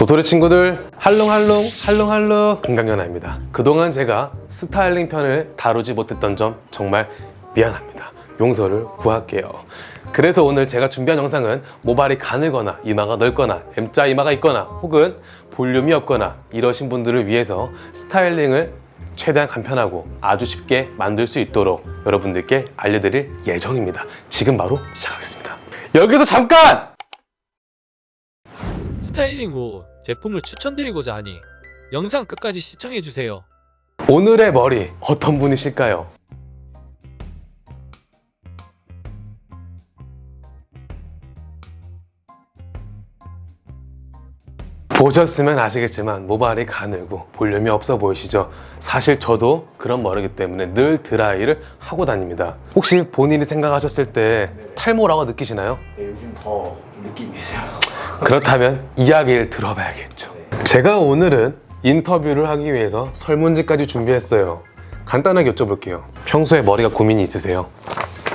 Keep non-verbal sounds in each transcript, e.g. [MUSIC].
도토리 친구들 할롱할롱 할롱할롱. 금강연아입니다. 그동안 제가 스타일링 편을 다루지 못했던 점 정말 미안합니다. 용서를 구할게요. 그래서 오늘 제가 준비한 영상은 모발이 가늘거나 이마가 넓거나 M자 이마가 있거나 혹은 볼륨이 없거나 이러신 분들을 위해서 스타일링을 최대한 간편하고 아주 쉽게 만들 수 있도록 여러분들께 알려드릴 예정입니다. 지금 바로 시작하겠습니다. 여기서 잠깐! 스타일링 후 제품을 추천드리고자 하니 영상 끝까지 시청해주세요. 오늘의 머리 어떤 분이실까요? 보셨으면 아시겠지만 모발이 가늘고 볼륨이 없어 보이시죠? 사실 저도 그런 머리이기 때문에 늘 드라이를 하고 다닙니다 혹시 본인이 생각하셨을 때 탈모라고 느끼시나요? 네, 요즘 더좀 느낌이 있어요. 그렇다면 이야기를 들어봐야겠죠. 제가 오늘은 인터뷰를 하기 위해서 설문지까지 준비했어요. 간단하게 여쭤볼게요. 평소에 머리가 고민이 있으세요?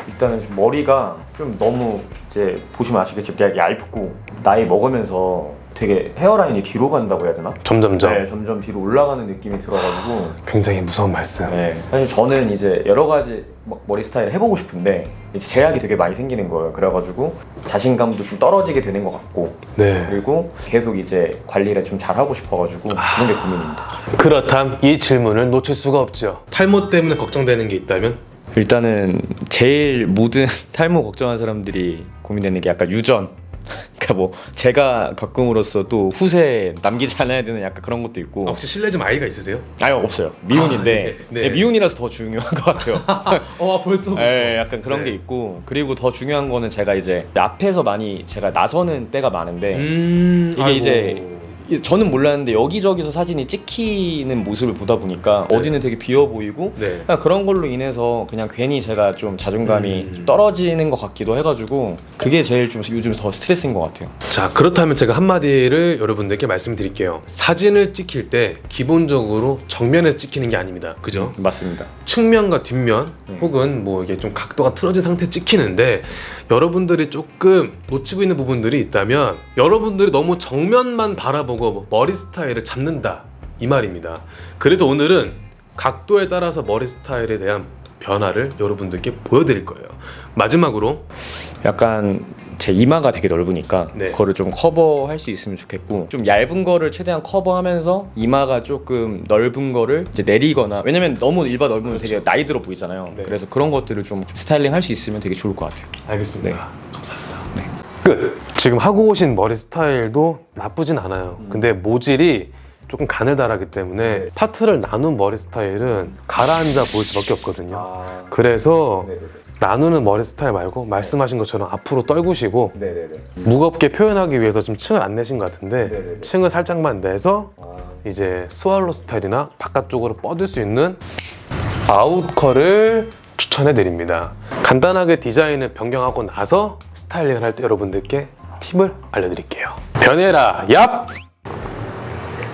일단은 좀 머리가 좀 너무 이제 보시면 아시겠지만 얇- 얇고 나이 먹으면서 되게 헤어라인이 뒤로 간다고 해야 되나? 점점점 네, 점점 뒤로 올라가는 느낌이 들어가지고 굉장히 무서운 말씀. 네, 사실 저는 이제 여러 가지 머- 머리 스타일을 해보고 싶은데 이제 제약이 되게 많이 생기는 거예요. 그래가지고 자신감도 좀 떨어지게 되는 것 같고 네. 그리고 계속 이제 관리를 좀 잘하고 싶어가지고 그런 게 고민입니다. 그렇담 이 질문을 놓칠 수가 없죠. 탈모 때문에 걱정되는 게 있다면? 일단은 제일 모든 [LAUGHS] 탈모 걱정하는 사람들이 고민되는 게 약간 유전. [LAUGHS] 그러니까 뭐 제가 겪음으로써 또 후세 남기지 않아야 되는 약간 그런 것도 있고. 혹시 실례지만 아이가 있으세요? 아유 없어요. 미혼인데 아, 네, 네. 네, 미혼이라서 더 중요한 것 같아요. [LAUGHS] 어 벌써 예, 약간 그런 네. 게 있고 그리고 더 중요한 거는 제가 이제 앞에서 많이 제가 나서는 때가 많은데 음 이게 이제 이- 저는 몰랐는데 여기저기서 사진이 찍히는 모습을 보다 보니까 네. 어디는 되게 비어 보이고 네. 그런 걸로 인해서 그냥 괜히 제가 좀 자존감이 음. 좀 떨어지는 것 같기도 해가지고 그게 제일 좀 요즘 더 스트레스인 것 같아요. 자 그렇다면 제가 한마디를 여러분들께 말씀드릴게요. 사진을 찍힐 때 기본적으로 정면에서 찍히는 게 아닙니다. 그죠? 맞습니다. 측면과 뒷면 네. 혹은 뭐 이게 좀 각도가 틀어진 상태 찍히는데 여러분들이 조금 놓치고 있는 부분들이 있다면 여러분들이 너무 정면만 바라보고 뭐 머리 스타일을 잡는다 이 말입니다. 그래서 오늘은 각도에 따라서 머리 스타일에 대한 변화를 여러분들께 보여드릴 거예요. 마지막으로 약간 제 이마가 되게 넓으니까 네. 그거를 좀 커버할 수 있으면 좋겠고 좀 얇은 거를 최대한 커버하면서 이마가 조금 넓은 거를 이제 내리거나 왜냐면 너무 일바 넓으면 되게 나이 들어 보이잖아요. 네. 그래서 그런 것들을 좀 스타일링 할 수 있으면 되게 좋을 것 같아요. 알겠습니다. 감사합니다. 끝. 지금 하고 오신 머리 스타일도 나쁘진 않아요. 근데 모질이 조금 가늘다라기 때문에 파트를 나눈 머리 스타일은 가라앉아 보일 수밖에 없거든요. 아, 그래서 나누는 머리 스타일 말고 말씀하신 것처럼 앞으로 떨구시고. 무겁게 표현하기 위해서 좀 층을 안 내신 것 같은데. 층을 살짝만 내서 아, 이제 스왈로 스타일이나 바깥쪽으로 뻗을 수 있는 아웃컬을 추천해 드립니다. 간단하게 디자인을 변경하고 나서 스타일링을 할 때 여러분들께 팁을 알려드릴게요. 변해라 얍!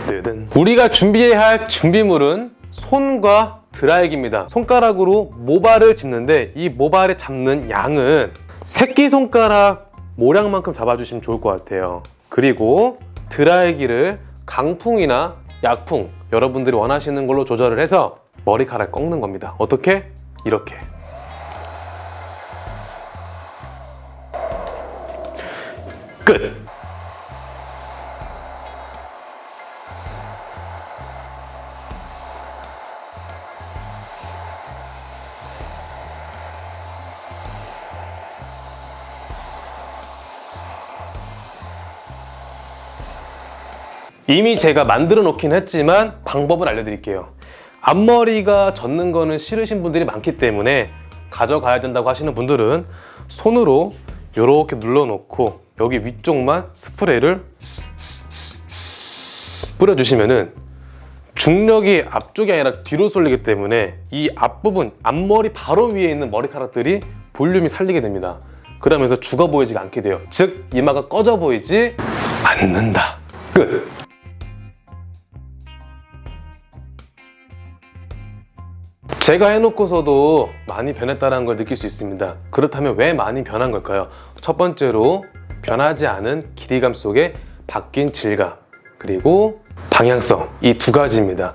뜨든 우리가 준비해야 할 준비물은 손과 드라이기입니다. 손가락으로 모발을 짚는데 이 모발에 잡는 양은 새끼손가락 모량만큼 잡아주시면 좋을 것 같아요. 그리고 드라이기를 강풍이나 약풍 여러분들이 원하시는 걸로 조절을 해서 머리카락 꺾는 겁니다. 어떻게? 이렇게. 끝. 이미 제가 만들어 놓긴 했지만 방법을 알려드릴게요. 앞머리가 젖는 거는 싫으신 분들이 많기 때문에 가져가야 된다고 하시는 분들은 손으로 이렇게 눌러 놓고 여기 위쪽만 스프레이를 뿌려주시면은 중력이 앞쪽이 아니라 뒤로 쏠리기 때문에 이 앞부분, 앞머리 바로 위에 있는 머리카락들이 볼륨이 살리게 됩니다. 그러면서 죽어 보이지가 않게 돼요. 즉, 이마가 꺼져 보이지 않는다. 끝! 제가 해놓고서도 많이 변했다는 걸 느낄 수 있습니다. 그렇다면 왜 많이 변한 걸까요? 첫 번째로 변하지 않은 길이감 속에 바뀐 질감 그리고 방향성 이 두 가지입니다.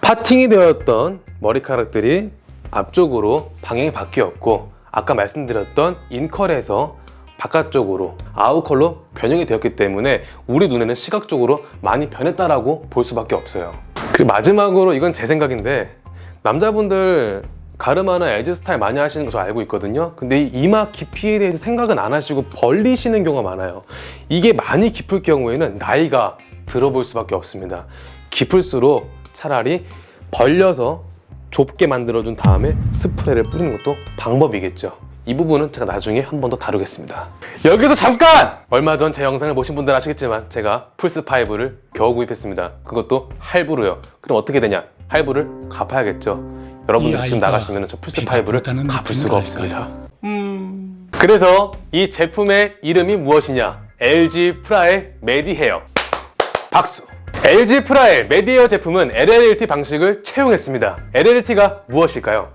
파팅이 되었던 머리카락들이 앞쪽으로 방향이 바뀌었고 아까 말씀드렸던 인컬에서 바깥쪽으로 out curl로 변형이 되었기 때문에 우리 눈에는 시각적으로 많이 변했다라고 볼 수밖에 없어요. 그리고 마지막으로 이건 제 생각인데 남자분들 가르마나 as 스타일 많이 하시는 거 저 알고 있거든요. 근데 이 이마 깊이에 대해서 생각은 안 하시고 벌리시는 경우가 많아요. 이게 많이 깊을 경우에는 나이가 들어볼 수밖에 없습니다. 깊을수록 차라리 벌려서 좁게 만들어준 다음에 스프레이를 뿌리는 것도 방법이겠죠. 이 부분은 제가 나중에 한 번 더 다루겠습니다. 여기서 잠깐! 얼마 전 제 영상을 보신 분들 아시겠지만 제가 플스5를 겨우 구입했습니다. 그것도 할부로요. 그럼 어떻게 되냐? 할부를 갚아야겠죠. 여러분들 이 지금 나가시면 저 배가 플스5를 부르다는 갚을 수가? 없습니다. 음. 그래서 이 제품의 이름이 무엇이냐? LG 프라의 메디헤어. 박수. LG 프라의 메디헤어 제품은 LLT 방식을 채용했습니다. LLT가 무엇일까요?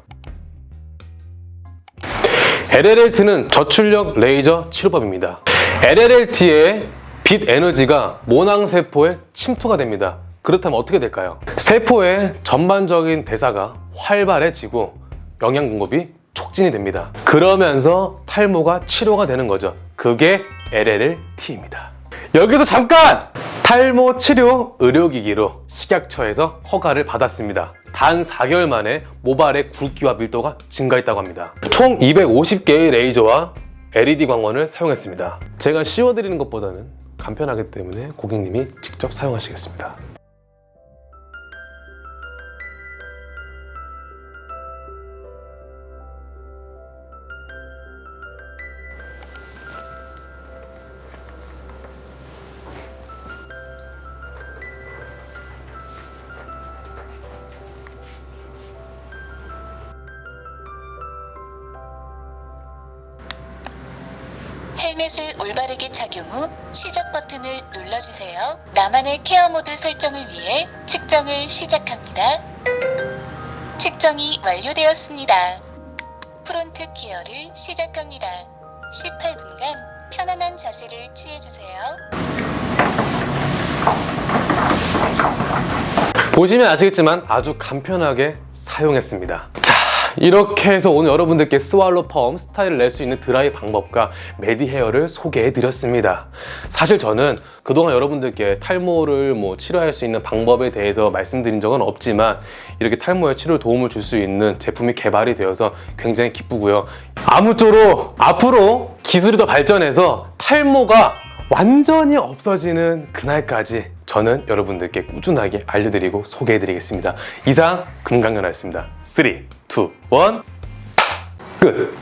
LLT는 저출력 레이저 치료법입니다. LLT의 빛 에너지가 모낭세포에 침투가 됩니다. 그렇다면 어떻게 될까요? 세포의 전반적인 대사가 활발해지고 영양 공급이 촉진이 됩니다. 그러면서 탈모가 치료가 되는 거죠. 그게 LLT입니다. 여기서 잠깐! 탈모 치료 의료기기로 식약처에서 허가를 받았습니다. 단 4개월 만에 모발의 굵기와 밀도가 증가했다고 합니다. 총 250개의 레이저와 LED 광원을 사용했습니다. 제가 씌워드리는 것보다는 간편하기 때문에 고객님이 직접 사용하시겠습니다. 헬멧을 올바르게 착용 후 시작 버튼을 눌러주세요. 나만의 care 모드 설정을 위해 측정을 시작합니다. 측정이 완료되었습니다. front care를 시작합니다. 18분간 편안한 자세를 취해주세요. 보시면 아시겠지만 아주 간편하게 사용했습니다. 자, 이렇게 해서 오늘 여러분들께 스왈로 펌 스타일을 낼 수 있는 드라이 방법과 메디 헤어를 소개해 드렸습니다. 사실 저는 그동안 여러분들께 탈모를 뭐 치료할 수 있는 방법에 대해서 말씀드린 적은 없지만 이렇게 탈모에 치료 도움을 줄 수 있는 제품이 개발이 되어서 굉장히 기쁘고요. 아무쪼록 앞으로 기술이 더 발전해서 탈모가 완전히 없어지는 그날까지 저는 여러분들께 꾸준하게 알려드리고 소개해드리겠습니다. 이상 금강연아였습니다. 3, 2, 1, 끝!